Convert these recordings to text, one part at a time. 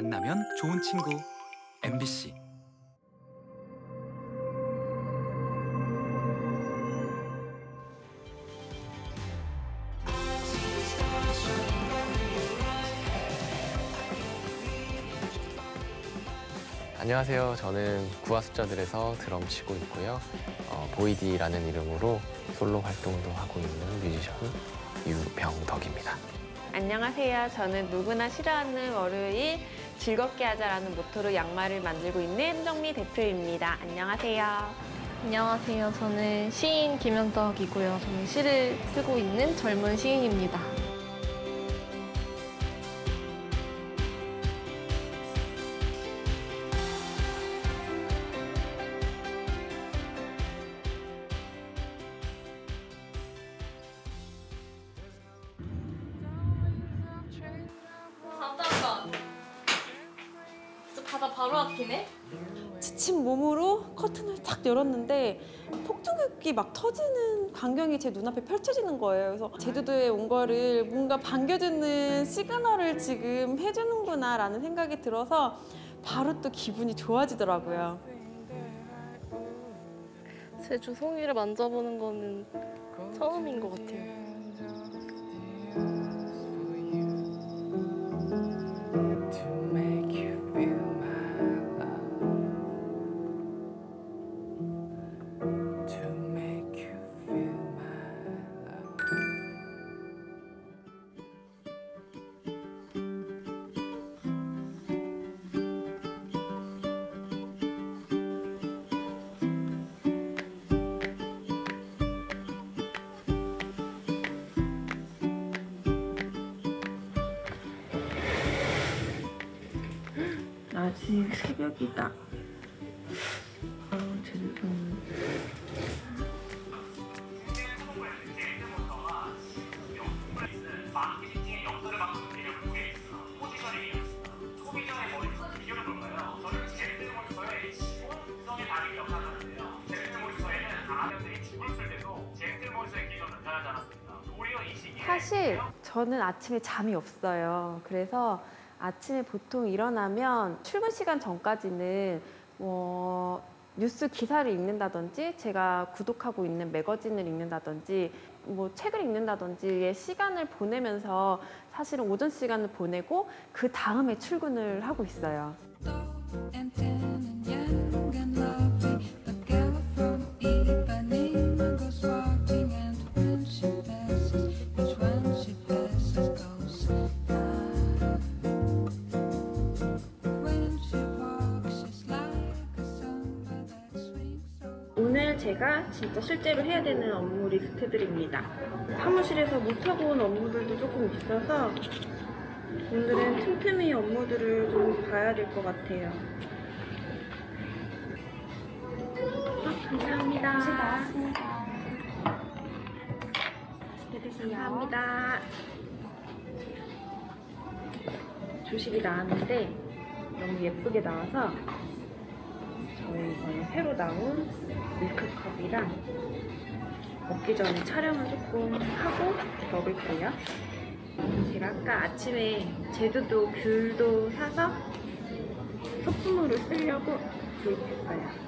만나면 좋은 친구 MBC 안녕하세요. 저는 구화 숫자들에서 드럼 치고 있고요. 어, 보이디라는 이름으로 솔로 활동도 하고 있는 뮤지션 유병덕입니다. 안녕하세요. 저는 누구나 싫어하는 월요일 즐겁게 하자라는 모토로 양말을 만들고 있는 정미 대표입니다. 안녕하세요. 안녕하세요. 저는 시인 김현덕이고요. 저는 시를 쓰고 있는 젊은 시인입니다. 열었는데 폭죽이 막 터지는 광경이 제 눈앞에 펼쳐지는 거예요. 그래서 제주도에 온 거를 뭔가 반겨주는 시그널을 지금 해주는구나 라는 생각이 들어서 바로 또 기분이 좋아지더라고요. 제주 송이를 만져보는 거는 처음인 것 같아요. 제주도는 사실 저는 아침에 잠이 없어요. 그래서 아침에 보통 일어나면 출근 시간 전까지는 뭐 뉴스 기사를 읽는다든지 제가 구독하고 있는 매거진을 읽는다든지 뭐 책을 읽는다든지의 시간을 보내면서 사실은 오전 시간을 보내고 그 다음에 출근을 하고 있어요. 제가 진짜 실제로 해야 되는 업무 리스트들입니다. 사무실에서 못하고 온 업무들도 조금 있어서 오늘은 틈틈이 업무들을 좀 봐야 될 것 같아요. 아, 감사합니다. 감사합니다. 조식이 나왔는데 너무 예쁘게 나와서 저희 이번에 새로 나온 밀크컵이랑 먹기 전에 촬영을 조금 하고 먹을게요. 제가 아까 아침에 제주도 귤도 사서 소품으로 쓰려고 구입했어요.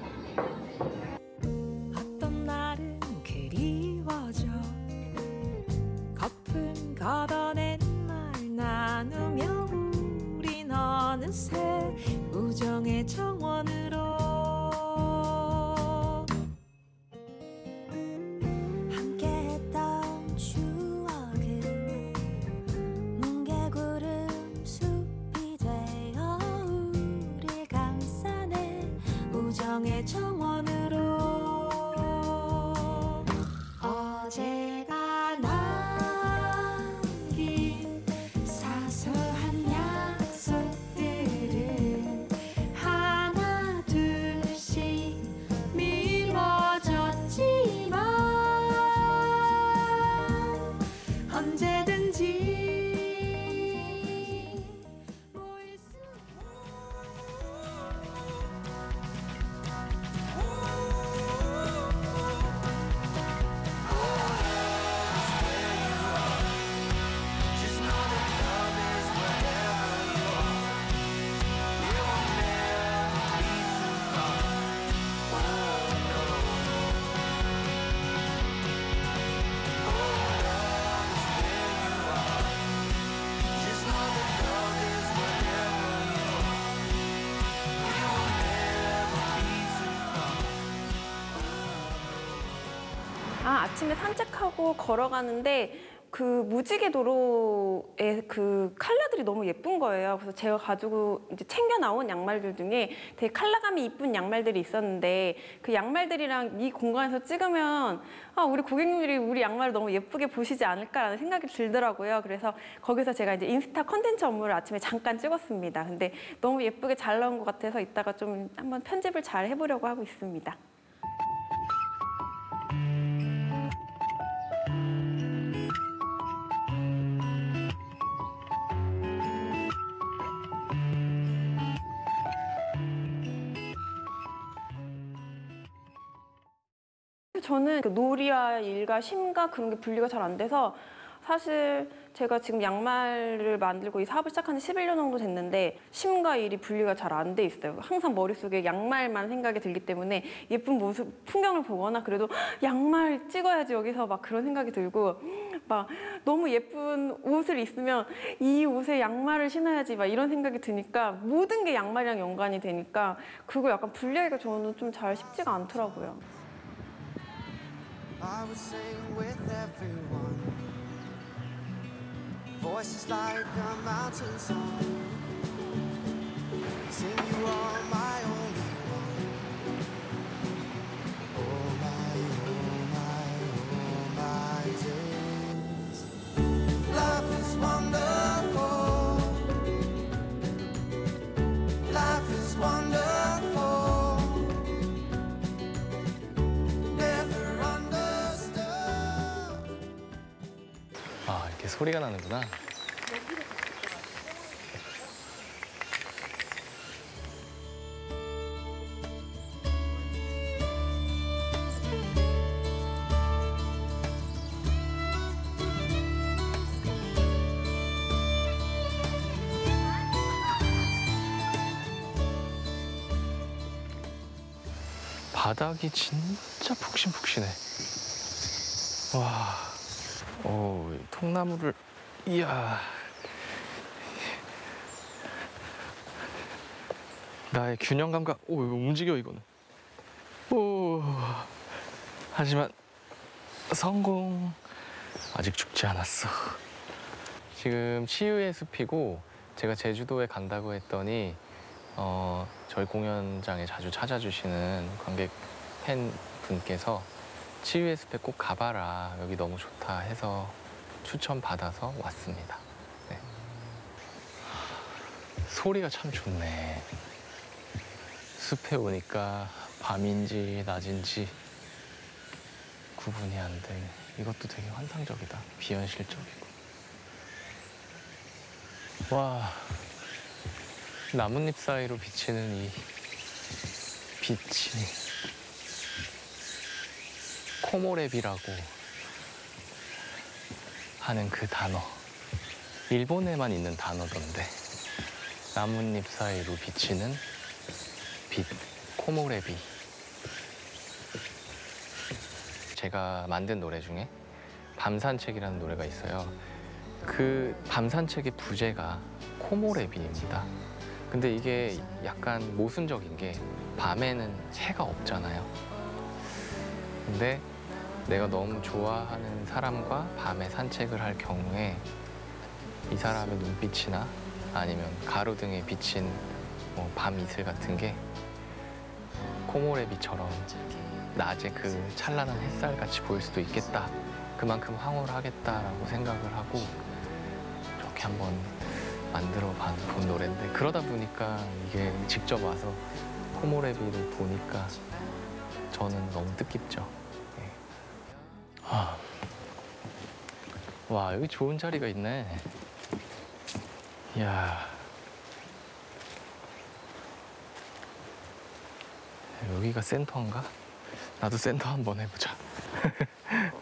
아침에 산책하고 걸어가는데 그 무지개 도로에 그 컬러들이 너무 예쁜 거예요. 그래서 제가 가지고 이제 챙겨 나온 양말들 중에 되게 컬러감이 이쁜 양말들이 있었는데 그 양말들이랑 이 공간에서 찍으면 아, 우리 고객님들이 우리 양말을 너무 예쁘게 보시지 않을까라는 생각이 들더라고요. 그래서 거기서 제가 이제 인스타 컨텐츠 업무를 아침에 잠깐 찍었습니다. 근데 너무 예쁘게 잘 나온 것 같아서 이따가 좀 한번 편집을 잘 해보려고 하고 있습니다. 저는 그 놀이와 일과 쉼과 그런 게 분리가 잘 안 돼서 사실 제가 지금 양말을 만들고 이 사업을 시작한 지 11년 정도 됐는데 쉼과 일이 분리가 잘 안 돼 있어요. 항상 머릿속에 양말만 생각이 들기 때문에 예쁜 모습, 풍경을 보거나 그래도 양말 찍어야지 여기서 막 그런 생각이 들고 막 너무 예쁜 옷을 입으면 이 옷에 양말을 신어야지 막 이런 생각이 드니까 모든 게 양말이랑 연관이 되니까 그걸 약간 분리하기가 저는 좀 잘 쉽지가 않더라고요. I would sing with everyone. Voices like a mountain song. Sing you are my only 소리가 나는구나. 바닥이 진짜 푹신푹신해. 와, 오, 이 통나무를, 이야. 나의 균형 감각, 오, 이거 움직여, 이거는. 오, 하지만 성공. 아직 죽지 않았어. 지금 치유의 숲이고, 제가 제주도에 간다고 했더니, 어, 저희 공연장에 자주 찾아주시는 관객 팬 분께서 치유의 숲에 꼭 가봐라. 여기 너무 좋다 해서 추천 받아서 왔습니다. 네. 소리가 참 좋네. 숲에 오니까 밤인지 낮인지 구분이 안 되네. 이것도 되게 환상적이다. 비현실적이고. 와, 나뭇잎 사이로 비치는 이 빛이 코모레비라고 하는 그 단어. 일본에만 있는 단어던데. 나뭇잎 사이로 비치는 빛, 코모레비. 제가 만든 노래 중에 밤산책이라는 노래가 있어요. 그 밤산책의 부제가 코모레비입니다. 근데 이게 약간 모순적인 게 밤에는 해가 없잖아요. 근데 내가 너무 좋아하는 사람과 밤에 산책을 할 경우에 이 사람의 눈빛이나 아니면 가로등에 비친 뭐 밤 이슬 같은 게 코모레비처럼 낮에 그 찬란한 햇살 같이 보일 수도 있겠다. 그만큼 황홀 하겠다라고 생각을 하고 이렇게 한번 만들어 봐- 본 노래인데 그러다 보니까 이게 직접 와서 코모레비를 보니까 저는 너무 뜻깊죠. 예. 아. 와 여기 좋은 자리가 있네. 이야. 여기가 센터인가? 나도 센터 한번 해보자.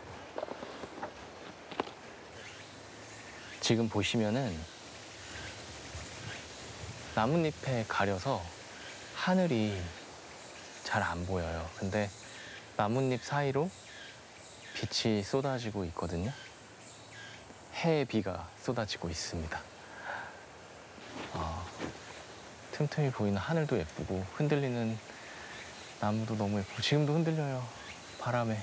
지금 보시면은 나뭇잎에 가려서 하늘이 잘 안 보여요. 근데 나뭇잎 사이로 빛이 쏟아지고 있거든요. 해의 비가 쏟아지고 있습니다. 아, 틈틈이 보이는 하늘도 예쁘고 흔들리는 나무도 너무 예쁘고 지금도 흔들려요. 바람에.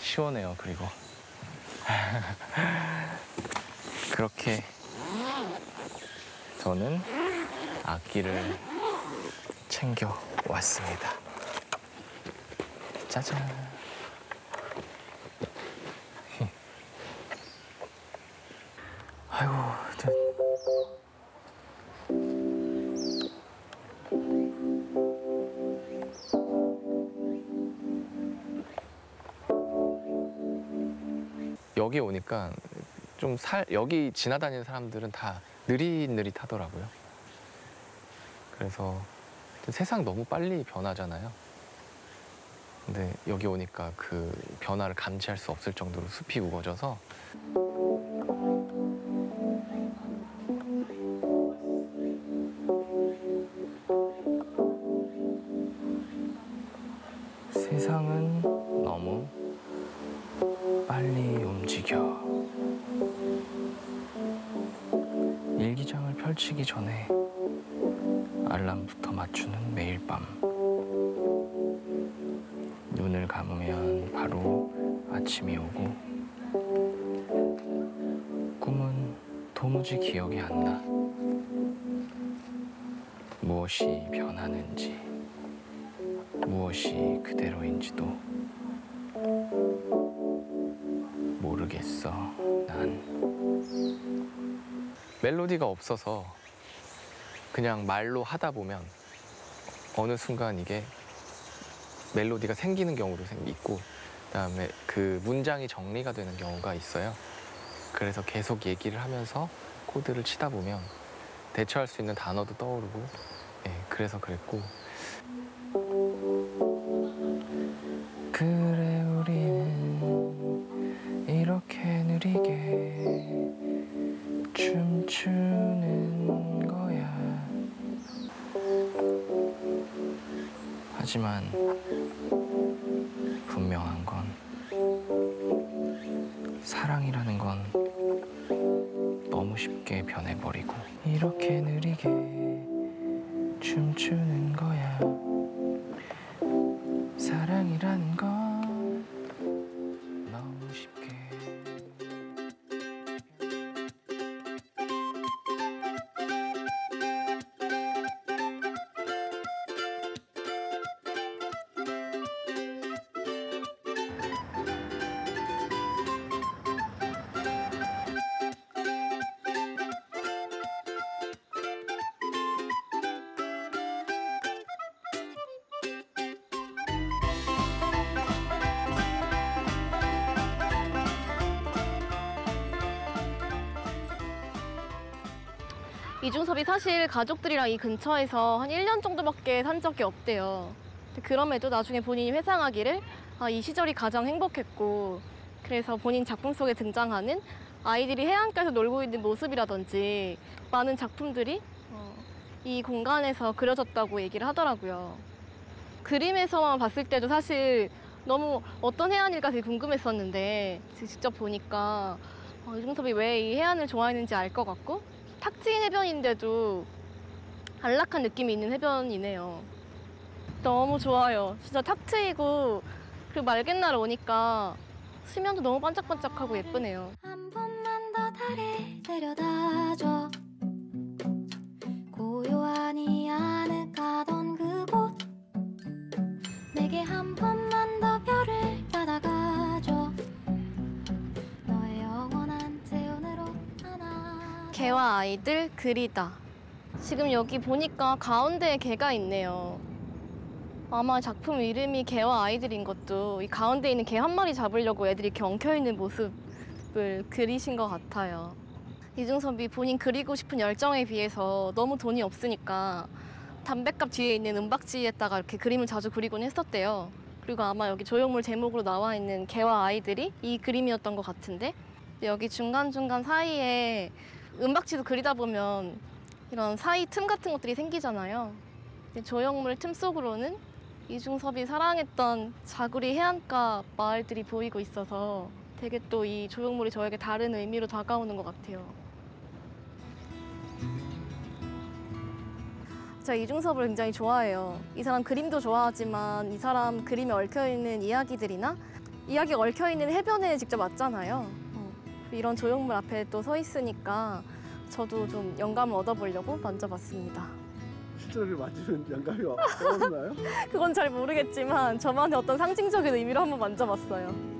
시원해요. 그리고 그렇게 저는 악기를 챙겨 왔습니다. 짜잔. 아이고, 저... 여기 오니까 좀 살, 여기 지나다니는 사람들은 다 느릿느릿하더라고요. 그래서 세상 너무 빨리 변하잖아요. 근데 여기 오니까 그 변화를 감지할 수 없을 정도로 숲이 우거져서 세상은 너무 빨리 움직여. 일기장을 펼치기 전에 알람부터 맞추는 매일 밤. 눈을 감으면 바로 아침이 오고 도무지 기억이 안 나. 무엇이 변하는지, 무엇이 그대로인지도 모르겠어, 난. 멜로디가 없어서 그냥 말로 하다 보면 어느 순간 이게 멜로디가 생기는 경우도 생- 있고 그다음에 그 문장이 정리가 되는 경우가 있어요. 그래서 계속 얘기를 하면서 코드를 치다 보면 대처할 수 있는 단어도 떠오르고 예, 그래서 그랬고 섭이 사실 가족들이랑 이 근처에서 한 1년 정도밖에 산 적이 없대요. 그럼에도 나중에 본인이 회상하기를 아, 이 시절이 가장 행복했고 그래서 본인 작품 속에 등장하는 아이들이 해안가에서 놀고 있는 모습이라든지 많은 작품들이 어, 이 공간에서 그려졌다고 얘기를 하더라고요. 그림에서만 봤을 때도 사실 너무 어떤 해안일까 되게 궁금했었는데 직접 보니까 어, 이중섭이 왜 이 해안을 좋아했는지 알 것 같고 탁지인 해변인데도 안락한 느낌이 있는 해변이네요. 너무 좋아요. 진짜 탁 트이고 그리고 맑은 날 오니까 수면도 너무 반짝반짝하고 예쁘네요. 한 번만 더 달에 데려다줘 고요하니 아늑하던 그곳 내게 한 번 개와 아이들 그리다. 지금 여기 보니까 가운데에 개가 있네요. 아마 작품 이름이 개와 아이들인 것도 이 가운데 있는 개 한 마리 잡으려고 애들이 이렇게 엉켜 있는 모습을 그리신 것 같아요. 이중섭이 본인 그리고 싶은 열정에 비해서 너무 돈이 없으니까 담배값 뒤에 있는 은박지에다가 이렇게 그림을 자주 그리곤 했었대요. 그리고 아마 여기 조형물 제목으로 나와 있는 개와 아이들이 이 그림이었던 것 같은데 여기 중간중간 사이에 은박지도 그리다 보면 이런 사이 틈 같은 것들이 생기잖아요. 조형물 틈 속으로는 이중섭이 사랑했던 자구리 해안가 마을들이 보이고 있어서 되게 또 이 조형물이 저에게 다른 의미로 다가오는 것 같아요. 제가 이중섭을 굉장히 좋아해요. 이 사람 그림도 좋아하지만 이 사람 그림에 얽혀 있는 이야기들이나 이야기가 얽혀 있는 해변에 직접 왔잖아요. 어, 이런 조형물 앞에 또 서 있으니까 저도 좀 영감을 얻어보려고 만져봤습니다. 실제로 맞으면 영감이 와- 떠오르나요? 그건 잘 모르겠지만 저만의 어떤 상징적인 의미로 한번 만져봤어요.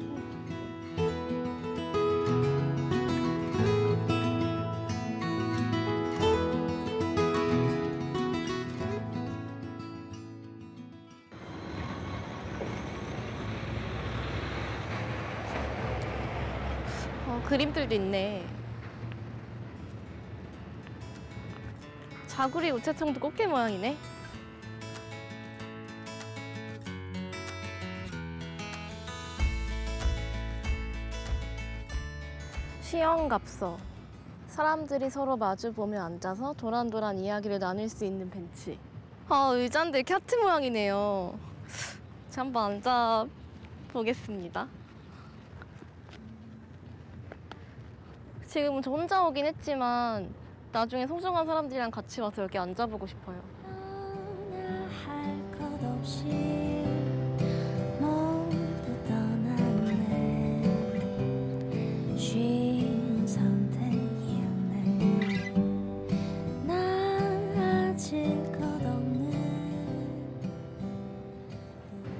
그림들도 있네. 자구리 우체통도 꽃게 모양이네. 시영갑서. 사람들이 서로 마주보며 앉아서 도란도란 이야기를 나눌 수 있는 벤치. 아, 의자인데 캬트 모양이네요. 자, 한번 앉아 보겠습니다. 지금은 저 혼자 오긴 했지만 나중에 소중한 사람들이랑 같이 와서 여기 앉아보고 싶어요.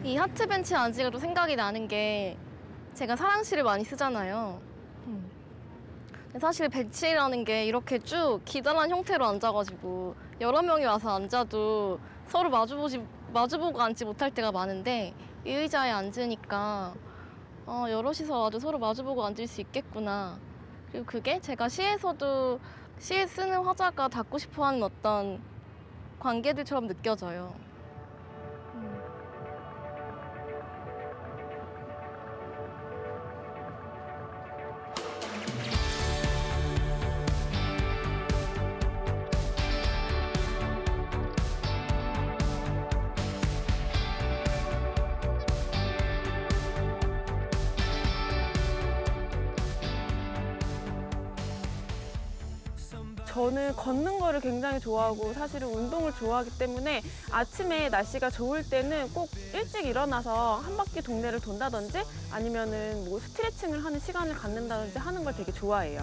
이 하트 벤치에 앉으니까 또 생각이 나는 게 제가 사랑시를 많이 쓰잖아요. 사실 벤치라는 게 이렇게 쭉 기다란 형태로 앉아가지고 여러 명이 와서 앉아도 서로 마주보지 마주보고 앉지 못할 때가 많은데 이 의자에 앉으니까 어, 여럿이서 와도 서로 마주보고 앉을 수 있겠구나. 그리고 그게 제가 시에서도 시에 쓰는 화자가 닿고 싶어하는 어떤 관계들처럼 느껴져요. 저는 걷는 거를 굉장히 좋아하고 사실은 운동을 좋아하기 때문에 아침에 날씨가 좋을 때는 꼭 일찍 일어나서 한 바퀴 동네를 돈다든지 아니면은 뭐 스트레칭을 하는 시간을 갖는다든지 하는 걸 되게 좋아해요.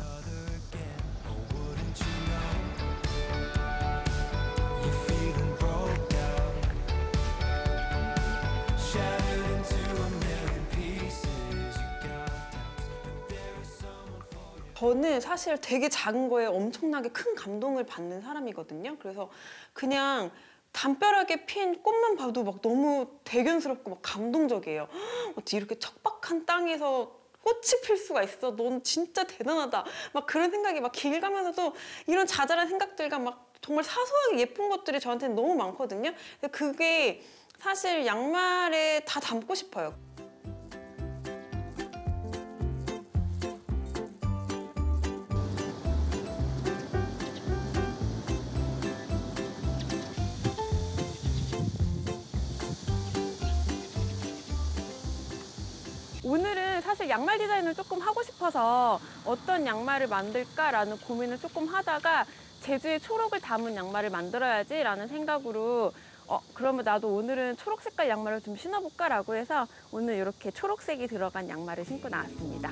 저는 사실 되게 작은 거에 엄청나게 큰 감동을 받는 사람이거든요. 그래서 그냥 담벼락에 핀 꽃만 봐도 막 너무 대견스럽고 막 감동적이에요. 헉, 어떻게 이렇게 척박한 땅에서 꽃이 필 수가 있어. 넌 진짜 대단하다. 막 그런 생각이 막 길 가면서도 이런 자잘한 생각들과 막 정말 사소하게 예쁜 것들이 저한테는 너무 많거든요. 그게 사실 양말에 다 담고 싶어요. 사실 양말 디자인을 조금 하고 싶어서 어떤 양말을 만들까라는 고민을 조금 하다가 제주의 초록을 담은 양말을 만들어야지 라는 생각으로 어 그러면 나도 오늘은 초록 색깔 양말을 좀 신어볼까라고 해서 오늘 이렇게 초록색이 들어간 양말을 신고 나왔습니다.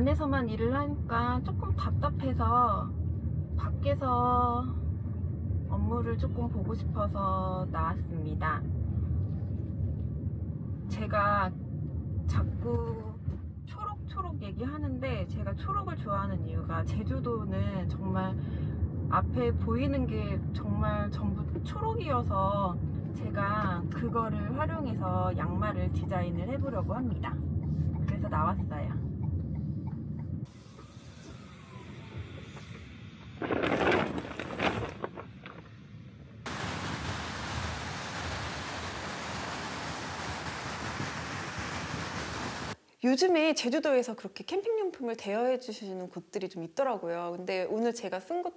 안에서만 일을 하니까 조금 답답해서 밖에서 업무를 조금 보고 싶어서 나왔습니다. 제가 자꾸 초록초록 얘기하는데 제가 초록을 좋아하는 이유가 제주도는 정말 앞에 보이는 게 정말 전부 초록이어서 제가 그거를 활용해서 양말을 디자인을 해보려고 합니다. 그래서 나왔어요. 요즘에 제주도에서 그렇게 캠핑용품을 대여해 주시는 곳들이 좀 있더라고요. 근데 오늘 제가 쓴 것,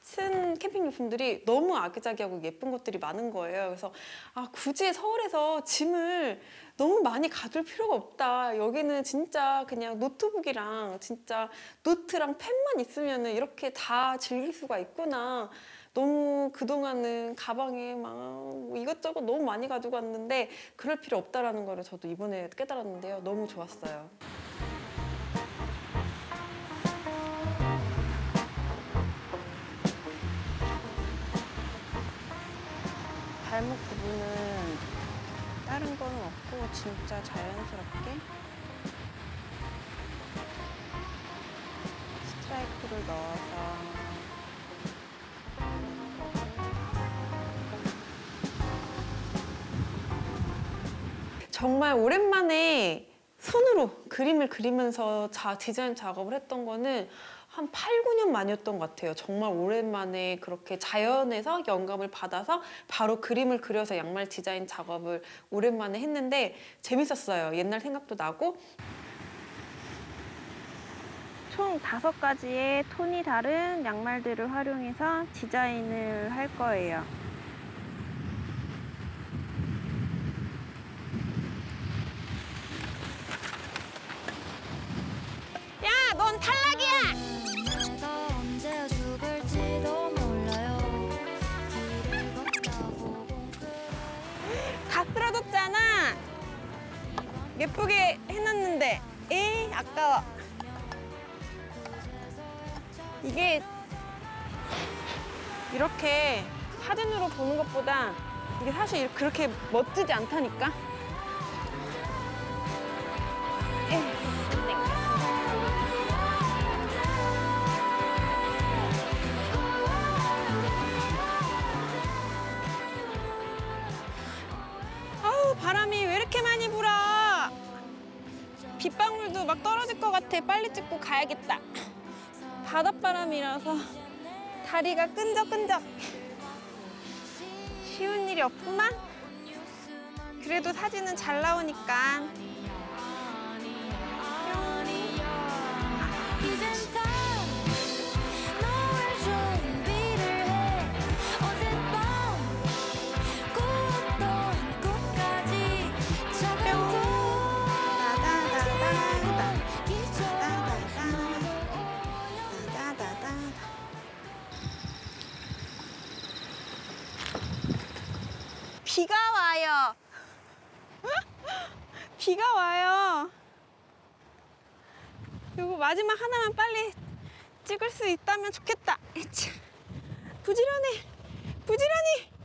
쓴 캠핑용품들이 너무 아기자기하고 예쁜 것들이 많은 거예요. 그래서 아, 굳이 서울에서 짐을 너무 많이 가둘 필요가 없다. 여기는 진짜 그냥 노트북이랑 진짜 노트랑 펜만 있으면 이렇게 다 즐길 수가 있구나. 너무 그동안은 가방에 막뭐 이것저것 너무 많이 가지고 왔는데 그럴 필요 없다라는 거를 저도 이번에 깨달았는데요. 너무 좋았어요. 발목 부분은 다른 거는 없고 진짜 자연스럽게 스트라이프를 넣어서 정말 오랜만에 손으로 그림을 그리면서 자, 디자인 작업을 했던 거는 한 8, 9년 만이었던 것 같아요. 정말 오랜만에 그렇게 자연에서 영감을 받아서 바로 그림을 그려서 양말 디자인 작업을 오랜만에 했는데 재밌었어요. 옛날 생각도 나고. 총 다섯 가지의 톤이 다른 양말들을 활용해서 디자인을 할 거예요. 야, 넌 탈락이야! 다 쓰러졌잖아. 예쁘게 해놨는데, 에이 아까워. 이게 이렇게 사진으로 보는 것보다 이게 사실 그렇게 멋지지 않다니까. 빗방울도 막 떨어질 것 같아. 빨리 찍고 가야겠다. 바닷바람이라서 다리가 끈적끈적. 쉬운 일이 없구만. 그래도 사진은 잘 나오니까. 비가 와요. 비가 와요. 요거 마지막 하나만 빨리 찍을 수 있다면 좋겠다. 에차. 부지런해. 부지런히.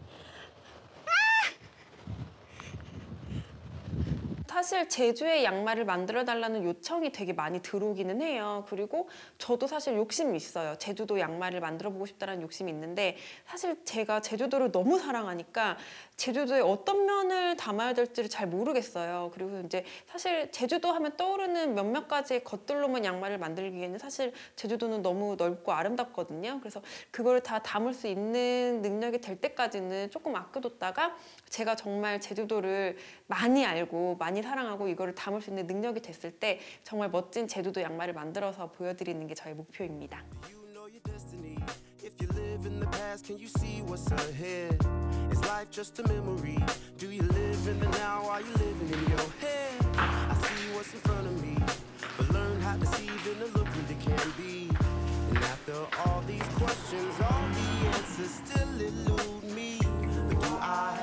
사실 제주의 양말을 만들어 달라는 요청이 되게 많이 들어오기는 해요. 그리고 저도 사실 욕심이 있어요. 제주도 양말을 만들어 보고 싶다는 욕심이 있는데 사실 제가 제주도를 너무 사랑하니까 제주도의 어떤 면을 담아야 될지를 잘 모르겠어요. 그리고 이제 사실 제주도 하면 떠오르는 몇몇 가지의 것들로만 양말을 만들기에는 사실 제주도는 너무 넓고 아름답거든요. 그래서 그걸 다 담을 수 있는 능력이 될 때까지는 조금 아껴뒀다가 제가 정말 제주도를 많이 알고 많이 사랑하고 이거를 담을 수 있는 능력이 됐을 때 정말 멋진 제주도 양말을 만들어서 보여드리는 게 저의 목표입니다. After all these questions, all the answers still elude me. But do I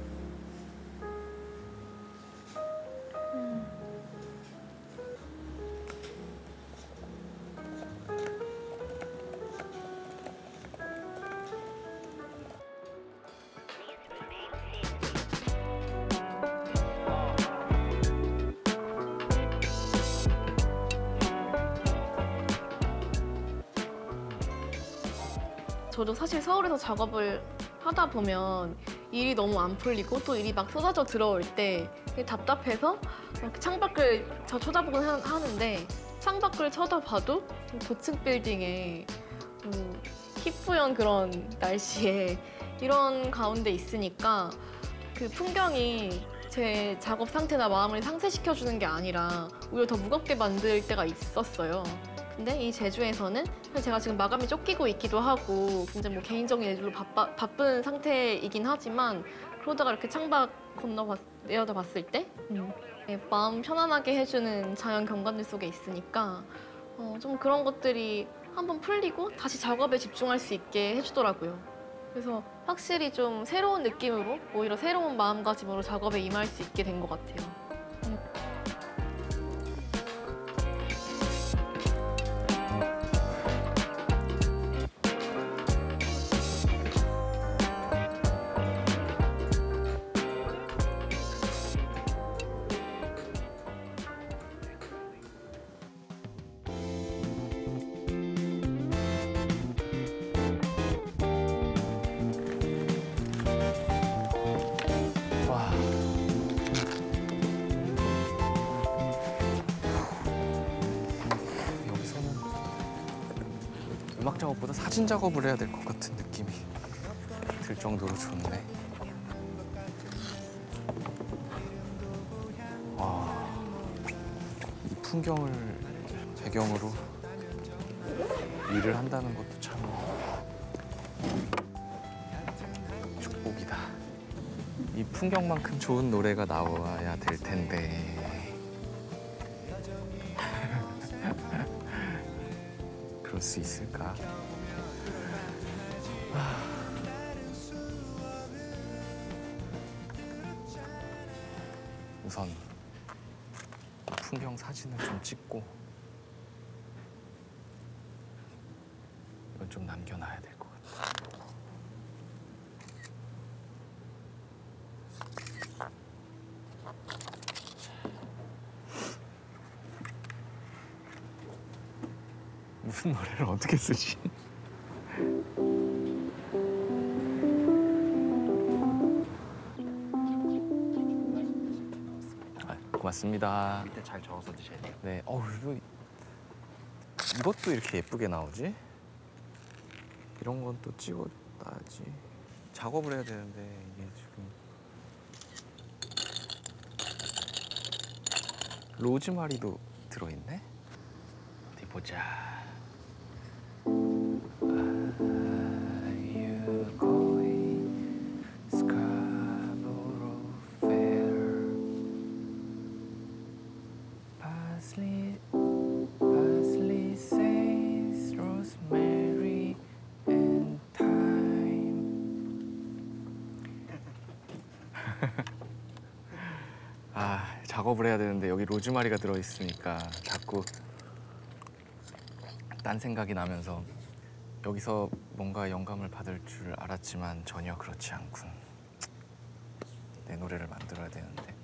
저도 사실 서울에서 작업을 하다 보면 일이 너무 안 풀리고 또 일이 막 쏟아져 들어올 때 답답해서 이렇게 창밖을 저 쳐다보곤 하- 하는데 창밖을 쳐다봐도 고층 빌딩에 음, 희뿌연 그런 날씨에 이런 가운데 있으니까 그 풍경이 제 작업 상태나 마음을 상쇄시켜주는 게 아니라 오히려 더 무겁게 만들 때가 있었어요. 근데 이 제주에서는 제가 지금 마감이 쫓기고 있기도 하고 굉장히 뭐 개인적인 일들로 바빠, 바쁜 상태이긴 하지만 그러다가 이렇게 창밖 건너 내려다 봤을 때 음, 네, 마음 편안하게 해주는 자연 경관들 속에 있으니까 어, 좀 그런 것들이 한번 풀리고 다시 작업에 집중할 수 있게 해주더라고요. 그래서 확실히 좀 새로운 느낌으로 오히려 새로운 마음가짐으로 작업에 임할 수 있게 된 것 같아요. 작업을 해야 될 것 같은 느낌이 들 정도로 좋네. 와. 이 풍경을 배경으로 일을 한다는 것도 참 축복이다. 이 풍경만큼 좋은 노래가 나와야 될 텐데. 그럴 수 있을까? 아. 우선 풍경 사진을 좀 찍고 이건 좀 남겨놔야 될 것 같아. 무슨 노래를 어떻게 쓰지? 아, 고맙습니다. 밑에 잘 저어서 드셔야 돼요. 네, 어우 이거 이것도 이렇게 예쁘게 나오지? 이런 건 또 찍어놔야지. 작업을 해야 되는데 이게 지금 로즈마리도 들어있네. 어디 보자. 작업을 해야 되는데 여기 로즈마리가 들어 있으니까 자꾸 딴 생각이 나면서 여기서 뭔가 영감을 받을 줄 알았지만 전혀 그렇지 않군. 내 노래를 만들어야 되는데.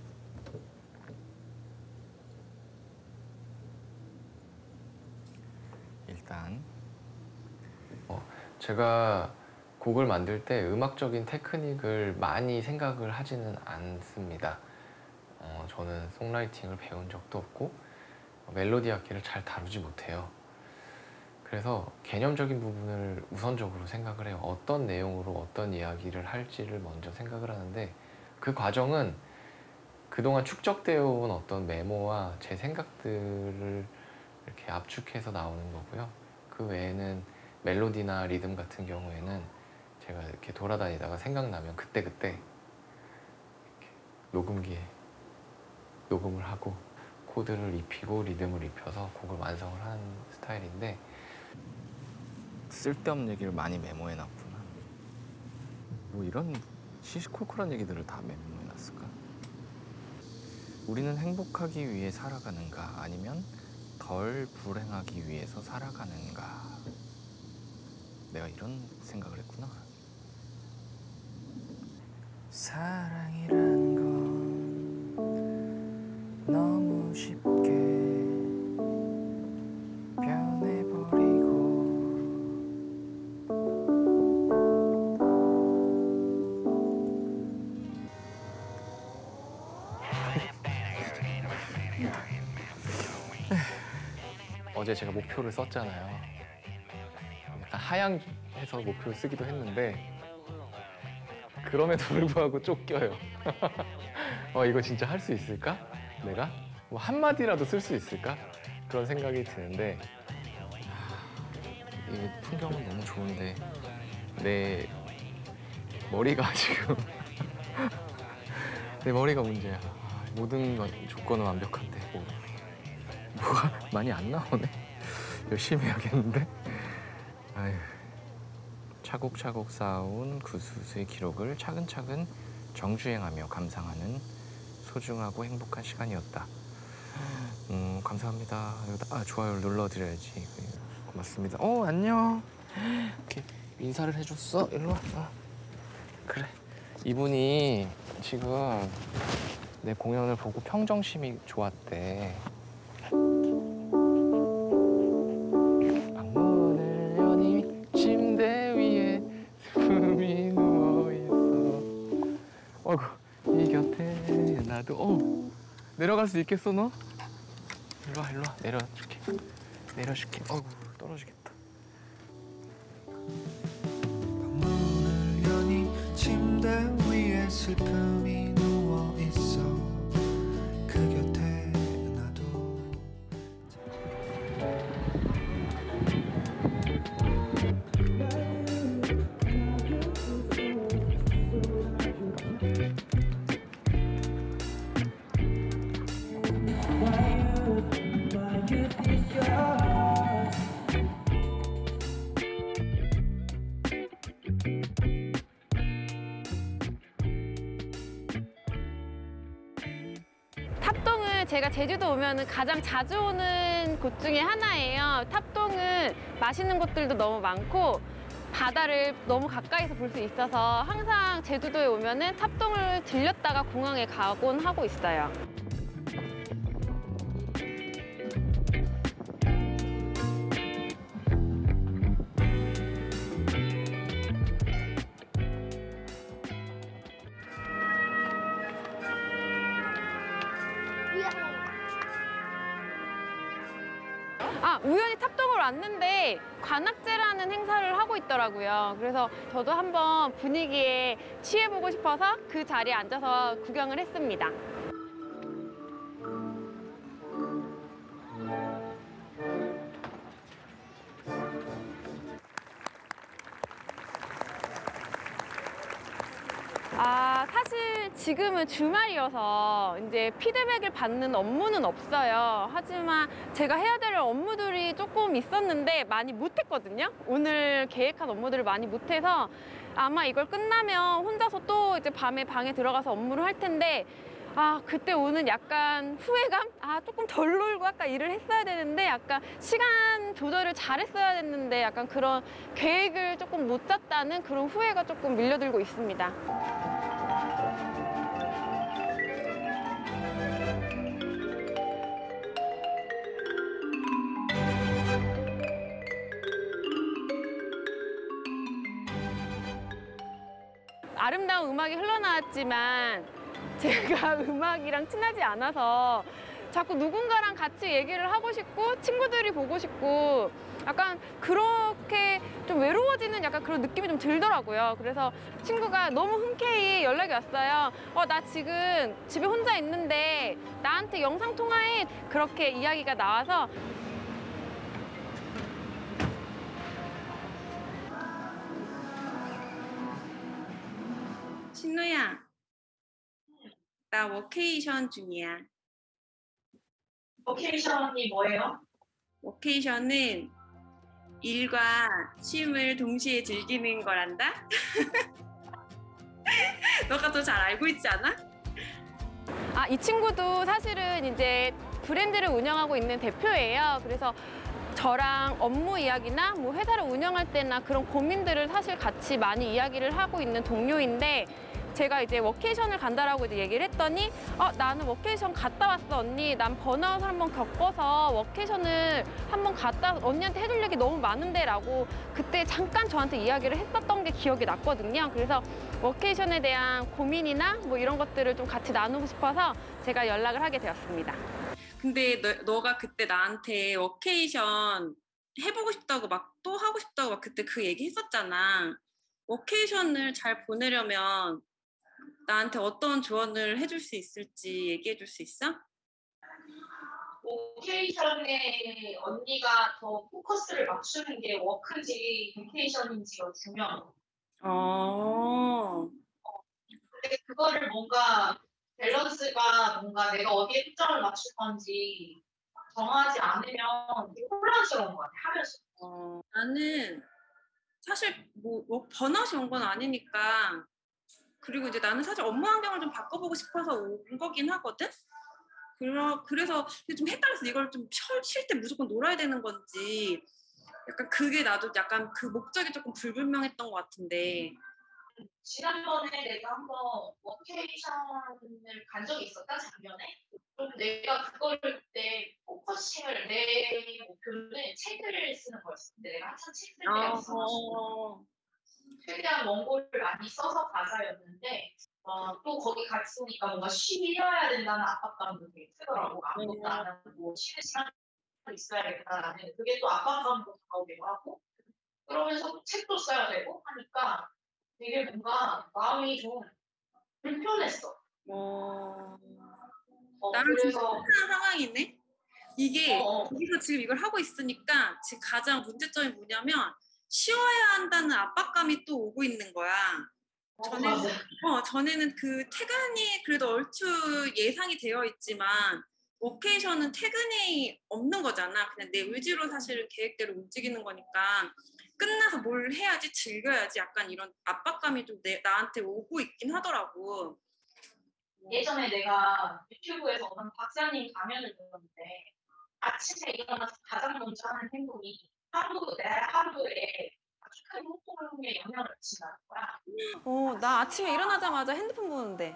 일단 어, 제가 곡을 만들 때 음악적인 테크닉을 많이 생각을 하지는 않습니다. 어, 저는 송라이팅을 배운 적도 없고 멜로디 악기를 잘 다루지 못해요. 그래서 개념적인 부분을 우선적으로 생각을 해요. 어떤 내용으로 어떤 이야기를 할지를 먼저 생각을 하는데 그 과정은 그동안 축적되어 온 어떤 메모와 제 생각들을 이렇게 압축해서 나오는 거고요. 그 외에는 멜로디나 리듬 같은 경우에는 제가 이렇게 돌아다니다가 생각나면 그때그때 이렇게 녹음기에 녹음을 하고 코드를 입히고 리듬을 입혀서 곡을 완성을 하는 스타일인데 쓸데없는 얘기를 많이 메모해 놨구나. 뭐 이런 시시콜콜한 얘기들을 다 메모해 놨을까? 우리는 행복하기 위해 살아가는가 아니면 덜 불행하기 위해서 살아가는가? 내가 이런 생각을 했구나. 사랑이란 건 너무 쉽게 변해버리고 어제 제가 목표를 썼잖아요 약간 하향해서 목표를 쓰기도 했는데 그럼에도 불구하고 쫓겨요 어 이거 진짜 할 수 있을까? 내가 뭐 한마디라도 쓸 수 있을까? 그런 생각이 드는데 하, 이 풍경은 너무 좋은데 내 머리가 지금 내 머리가 문제야. 아, 모든 건- 조건은 완벽한데 뭐 뭐가 많이 안 나오네. 열심히 해야겠는데. 아휴. 차곡차곡 쌓아온 구수수의 기록을 차근차근 정주행하며 감상하는 소중하고 행복한 시간이었다. 음, 감사합니다. 여기다 아, 좋아요를 눌러드려야지. 고맙습니다. 어, 안녕. 이렇게 인사를 해줬어. 일로 와. 어. 그래. 이분이 지금 내 공연을 보고 평정심이 좋았대. 나도 어 내려갈 수 있겠어 너? 일로 와 일로 와 내려줄게 내려줄게. 어이구 떨어지겠다. 여니 침대 위에 슬픔이 누워 있어 그 곁에 나도 제가 제주도 오면은 가장 자주 오는 곳 중에 하나예요. 탑동은 맛있는 곳들도 너무 많고 바다를 너무 가까이서 볼 수 있어서 항상 제주도에 오면 은 탑동을 들렸다가 공항에 가곤 하고 있어요. 있더라고요. 그래서 저도 한번 분위기에 취해보고 싶어서 그 자리에 앉아서 구경을 했습니다. 아, 사실 지금은 주말이어서 이제 피드백을 받는 업무는 없어요. 하지만 제가 해야 될 업무들이 조금 있었는데 많이 못했거든요. 오늘 계획한 업무들을 많이 못해서 아마 이걸 끝나면 혼자서 또 이제 밤에 방에 들어가서 업무를 할 텐데 아, 그때 오는 약간 후회감? 아, 조금 덜 놀고 아까 일을 했어야 되는데 약간 시간 조절을 잘했어야 됐는데 약간 그런 계획을 조금 못 짰다는 그런 후회가 조금 밀려들고 있습니다. 아름다운 음악이 흘러나왔지만 제가 음악이랑 친하지 않아서 자꾸 누군가랑 같이 얘기를 하고 싶고 친구들이 보고 싶고 약간 그렇게 좀 외로워지는 약간 그런 느낌이 좀 들더라고요. 그래서 친구가 너무 흔쾌히 연락이 왔어요. 어, 나 지금 집에 혼자 있는데 나한테 영상 통화해. 그렇게 이야기가 나와서 신우야, 나 워케이션 중이야. workation이 뭐예요? workation은 일과 쉼을 동시에 즐기는 거란다? 너가 더 잘 알고 있지 않아? 아, 이 친구도 사실은 이제 브랜드를 운영하고 있는 대표예요. 그래서 저랑 업무 이야기나 뭐 회사를 운영할 때나 그런 고민들을 사실 같이 많이 이야기를 하고 있는 동료인데 제가 이제 workation을 간다라고 이제 얘기를 했더니 어 나는 워케이션 갔다 왔어 언니. 난 burnout을 한번 겪어서 workation을 한번 갔다 언니한테 해줄 얘기 너무 많은데 라고 그때 잠깐 저한테 이야기를 했었던 게 기억이 났거든요. 그래서 workation에 대한 고민이나 뭐 이런 것들을 좀 같이 나누고 싶어서 제가 연락을 하게 되었습니다. 근데 너, 너가 그때 나한테 워케이션 해보고 싶다고 막 또 하고 싶다고 막 그때 그 얘기 했었잖아. 워케이션을 잘 보내려면 나한테 어떤 조언을 해줄 수 있을지 얘기해 줄 수 있어? 오케이션에 언니가 더 포커스를 맞추는 게 work인지 vacation인지가 중요해요. 어. 근데 그거를 뭔가 밸런스가 뭔가 내가 어디에 초점을 맞출 건지 정하지 않으면 되게 혼란스러운 것 같아 하면서. 어, 나는 사실 뭐, 뭐 번아웃이 온 건 아니니까 그리고 이제 나는 사실 업무 환경을 좀 바꿔보고 싶어서 온 거긴 하거든. 그러, 그래서 좀 헷갈렸어. 이걸 좀 쉴 때 무조건 놀아야 되는 건지 약간 그게 나도 약간 그 목적이 조금 불분명했던 것 같은데. 지난번에 내가 한번 워케이션을 간 적이 있었다 작년에. 그럼 내가 그거를 그때 focusing을 내 목표는 책을 쓰는 거였어. 근데 내가 한참 책 쓸 때가 있어가지고 최대한 원고를 많이 써서 가자였는데 어, 또 거기 같이 오니까 뭔가 쉬어야 된다는 압박감도 되게 크더라고. 아무것도 안 하고 쉬는 시간 있어야겠다라는 그게 또 압박감도 다가오기도 하고 그러면서 또 책도 써야 되고 하니까 되게 뭔가 마음이 좀 불편했어. 어, 어, 나랑 그래서 상황이네. 이게 어. 거기서 지금 이걸 하고 있으니까 지금 가장 문제점이 뭐냐면 쉬어야 한다는 압박감이 또 오고 있는 거야. 전에는 맞아. 어, 전에는 그 퇴근이 그래도 얼추 예상이 되어 있지만 워케이션은 퇴근이 없는 거잖아. 그냥 내 의지로 사실 계획대로 움직이는 거니까 끝나서 뭘 해야지 즐겨야지 약간 이런 압박감이 좀 내, 나한테 오고 있긴 하더라고. 예전에 내가 유튜브에서 어떤 박사님 강연을 들었는데 아침에 일어나서 가장 먼저 하는 행동이 하루 내 하루에 아주 큰 호흡에 영향을 미친다는 거야. 어, 나 아침에 일어나자마자 핸드폰 보는데.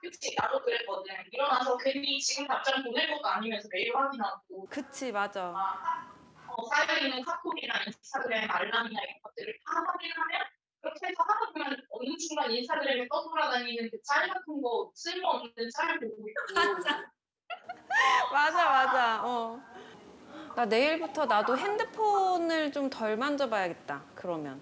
그치 나도 그랬거든. 일어나서 괜히 지금 답장 보낼 것도 아니면서 메일 확인하고 그치, 맞아. 어, 쌓여있는 카톡이나 인스타그램 알람이나 이런 것들을 다 확인하면 그렇게 해서 하다 보면 어느 순간 인스타그램에 떠돌아다니는 그 짤 같은 거 쓸모없는 짤 보고 있고. 맞아, 맞아. 어. 나 내일부터 나도 핸드폰을 좀 덜 만져봐야겠다. 그러면.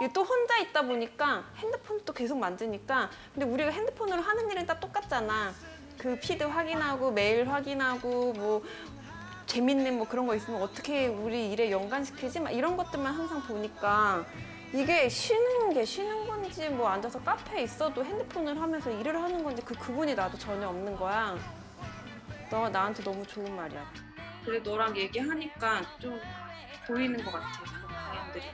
이게 또 혼자 있다 보니까 핸드폰을 또 계속 만지니까 근데 우리가 핸드폰으로 하는 일은 다 똑같잖아. 그 피드 확인하고 메일 확인하고 뭐 재밌는 뭐 그런 거 있으면 어떻게 우리 일에 연관시키지? 막 이런 것들만 항상 보니까 이게 쉬는 게 쉬는 건지 뭐 앉아서 카페에 있어도 핸드폰을 하면서 일을 하는 건지 그 구분이 나도 전혀 없는 거야. 너가 나한테 너무 좋은 말이야. 그래 너랑 얘기하니까 좀 보이는 것 같아. 그 방향들이.